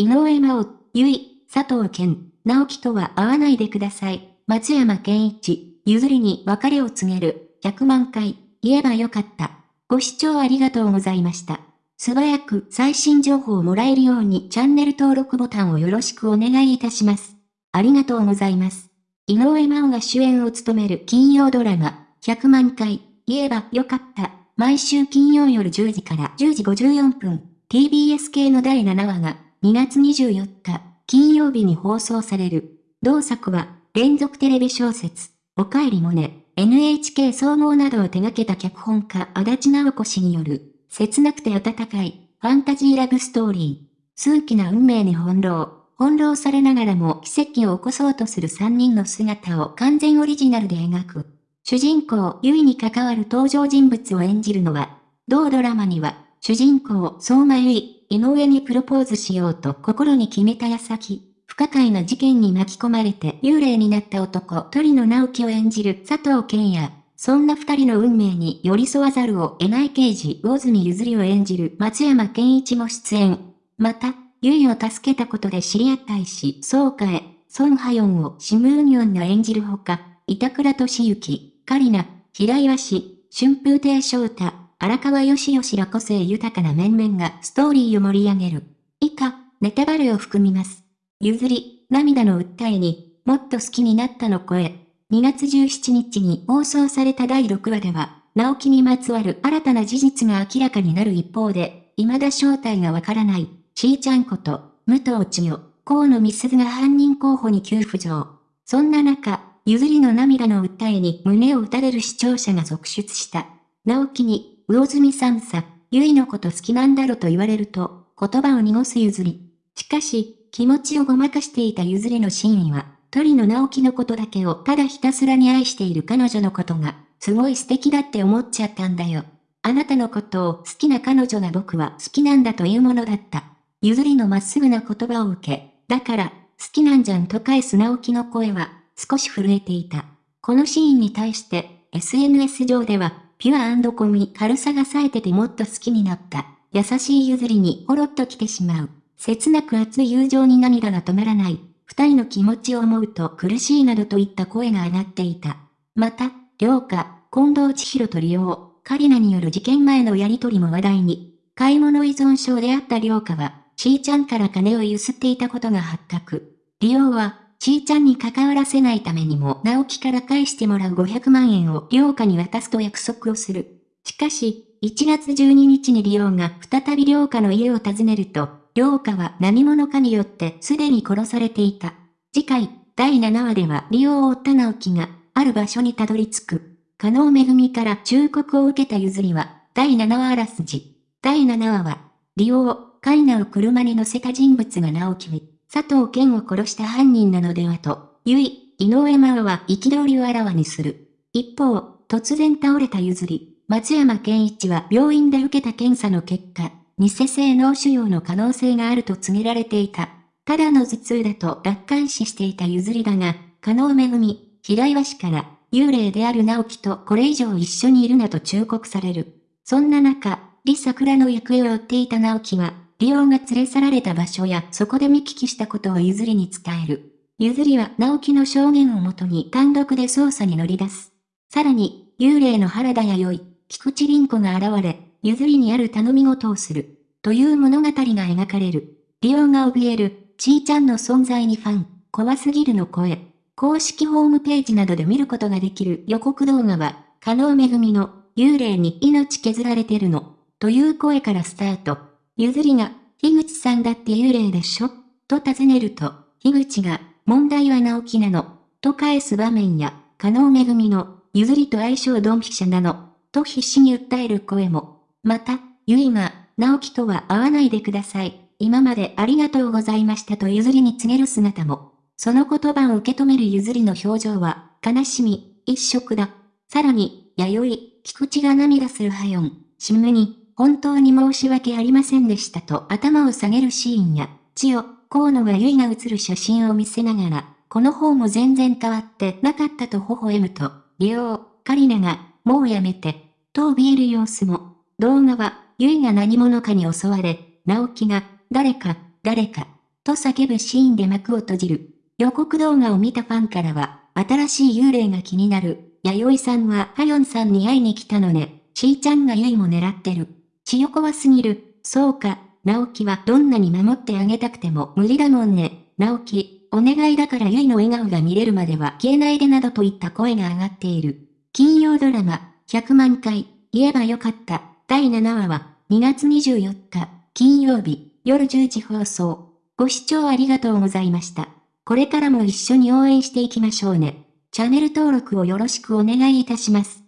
井上真央、ゆい、佐藤健、直樹とは会わないでください。松山健一、譲りに別れを告げる。100万回、言えばよかった。ご視聴ありがとうございました。素早く最新情報をもらえるようにチャンネル登録ボタンをよろしくお願いいたします。ありがとうございます。井上真央が主演を務める金曜ドラマ、100万回、言えばよかった。毎週金曜夜10時から10時54分、TBS 系の第7話が2月24日、金曜日に放送される。同作は、連続テレビ小説、おかえりもね、NHK 総合などを手掛けた脚本家足立直子氏による、切なくて温かい、ファンタジーラブストーリー。数奇な運命に翻弄。翻弄されながらも奇跡を起こそうとする3人の姿を完全オリジナルで描く。主人公、ゆいに関わる登場人物を演じるのは、同ドラマには、主人公、相馬ゆい、井上にプロポーズしようと心に決めた矢先、不可解な事件に巻き込まれて幽霊になった男、鳥野直樹を演じる佐藤健也。そんな二人の運命に寄り添わざるを得ない刑事、魚住譲りを演じる松山健一も出演。また、ゆいを助けたことで知り合った医師、総会、ソンハヨンをシムーニョンが演じるほか、板倉俊之、カリナ、平岩氏、春風亭昇太、荒川義義ら個性豊かな面々がストーリーを盛り上げる。以下、ネタバレを含みます。譲り、涙の訴えに、もっと好きになったの声。2月17日に放送された第6話では、直樹にまつわる新たな事実が明らかになる一方で、未だ正体がわからない、ちーちゃんこと、武藤千代、河野美鈴が犯人候補に急浮上。そんな中、譲りの涙の訴えに胸を打たれる視聴者が続出した。直樹に、魚住さんさ、ゆいのこと好きなんだろと言われると、言葉を濁す譲り。しかし、気持ちをごまかしていた譲りの真意は、鳥の直樹のことだけをただひたすらに愛している彼女のことが、すごい素敵だって思っちゃったんだよ。あなたのことを好きな彼女が僕は好きなんだというものだった。譲りのまっすぐな言葉を受け、だから、好きなんじゃんと返す直樹の声は、少し震えていた。このシーンに対して、SNS 上では、ピュアコミ軽さが冴えててもっと好きになった。優しい譲りにほろっと来てしまう。切なく熱い友情に涙が止まらない。二人の気持ちを思うと苦しいなどといった声が上がっていた。また、良家、近藤千尋と利用、カリナによる事件前のやりとりも話題に。買い物依存症であった良家は、ちーちゃんから金をゆすっていたことが発覚。利用は、ちーちゃんに関わらせないためにも直樹から返してもらう500万円を良家に渡すと約束をする。しかし、1月12日に利用が再び良家の家を訪ねると、良家は何者かによってすでに殺されていた。次回、第7話では利用を追った直樹が、ある場所にたどり着く。加納めぐみから忠告を受けた譲りは、第7話あらすじ。第7話は、利用、カイナを車に乗せた人物が直樹に、佐藤健を殺した犯人なのではと、ゆい、井上真央は憤りをあらわにする。一方、突然倒れた譲り、松山健一は病院で受けた検査の結果、偽性脳腫瘍の可能性があると告げられていた。ただの頭痛だと楽観視していた譲りだが、加納めぐみ、平岩氏から、幽霊である直樹とこれ以上一緒にいるなと忠告される。そんな中、李桜の行方を追っていた直樹は、リオンが連れ去られた場所やそこで見聞きしたことを譲りに伝える。譲りは直樹の証言をもとに単独で捜査に乗り出す。さらに、幽霊の原田弥生、菊池凛子が現れ、譲りにある頼み事をする。という物語が描かれる。リオンが怯える、ちーちゃんの存在にファン、怖すぎるの声。公式ホームページなどで見ることができる予告動画は、加納めぐみの、幽霊に命削られてるの、という声からスタート。ゆずりが、樋口さんだって幽霊でしょ？と尋ねると、樋口が、問題は直樹なの、と返す場面や、加納めぐみの、ゆずりと相性ドンピシャなの、と必死に訴える声も。また、ゆいが、直樹とは会わないでください。今までありがとうございましたとゆずりに告げる姿も。その言葉を受け止めるゆずりの表情は、悲しみ、一色だ。さらに、弥生、菊池が涙するハヨン、シムに、本当に申し訳ありませんでしたと頭を下げるシーンや、千代、河野が結が写る写真を見せながら、この方も全然変わってなかったと微笑むと、利用、カリナが、もうやめて、と怯える様子も。動画は、ゆいが何者かに襲われ、直樹が、誰か、誰か、と叫ぶシーンで幕を閉じる。予告動画を見たファンからは、新しい幽霊が気になる。弥生さんはハヨンさんに会いに来たのね。しーちゃんがゆいも狙ってる。血よ怖すぎる。そうか、直樹はどんなに守ってあげたくても無理だもんね。直樹、お願いだからゆいの笑顔が見れるまでは消えないでなどといった声が上がっている。金曜ドラマ、100万回、言えばよかった。第7話は、2月24日、金曜日、夜10時放送。ご視聴ありがとうございました。これからも一緒に応援していきましょうね。チャンネル登録をよろしくお願いいたします。